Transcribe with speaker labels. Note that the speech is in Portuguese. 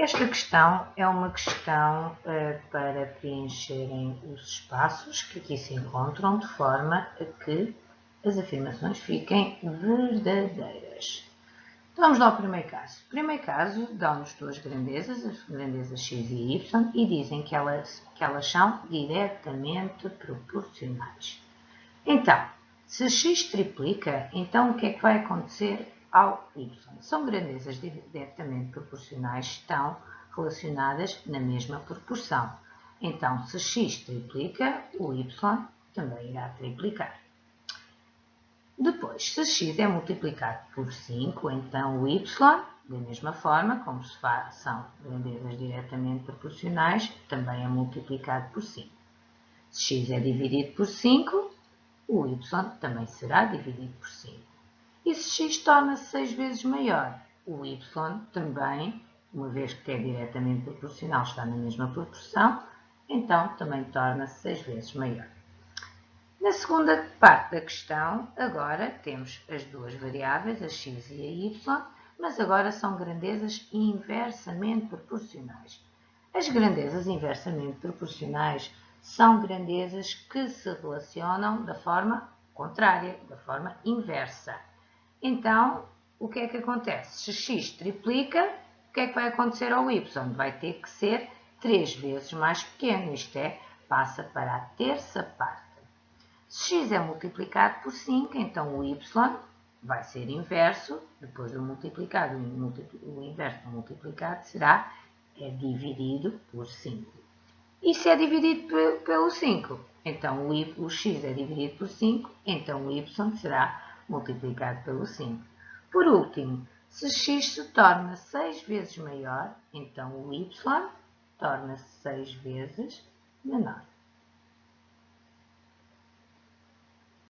Speaker 1: Esta questão é uma questão uh, para preencherem os espaços que aqui se encontram de forma a que as afirmações fiquem verdadeiras. Vamos lá ao primeiro caso. O primeiro caso dão-nos duas grandezas, as grandezas x e y, e dizem que elas, que elas são diretamente proporcionais. Então, se x triplica, então o que é que vai acontecer ao y? São grandezas diretamente proporcionais, estão relacionadas na mesma proporção. Então, se x triplica, o y também irá triplicar. Depois, se x é multiplicado por 5, então o y, da mesma forma, como se faz, são grandezas diretamente proporcionais, também é multiplicado por 5. Se x é dividido por 5, o y também será dividido por 5. E se x torna-se 6 vezes maior, o y também, uma vez que é diretamente proporcional, está na mesma proporção, então também torna-se 6 vezes maior. Na segunda parte da questão, agora temos as duas variáveis, a x e a y, mas agora são grandezas inversamente proporcionais. As grandezas inversamente proporcionais são grandezas que se relacionam da forma contrária, da forma inversa. Então, o que é que acontece? Se x triplica, o que é que vai acontecer ao y? Vai ter que ser 3 vezes mais pequeno, isto é, passa para a terça parte. Se x é multiplicado por 5, então o y vai ser inverso, depois do multiplicado, o inverso do multiplicado será é dividido por 5. E se é dividido pelo 5, então o, o x é dividido por 5, então o y será multiplicado pelo 5. Por último, se x se torna 6 vezes maior, então o y torna-se 6 vezes menor.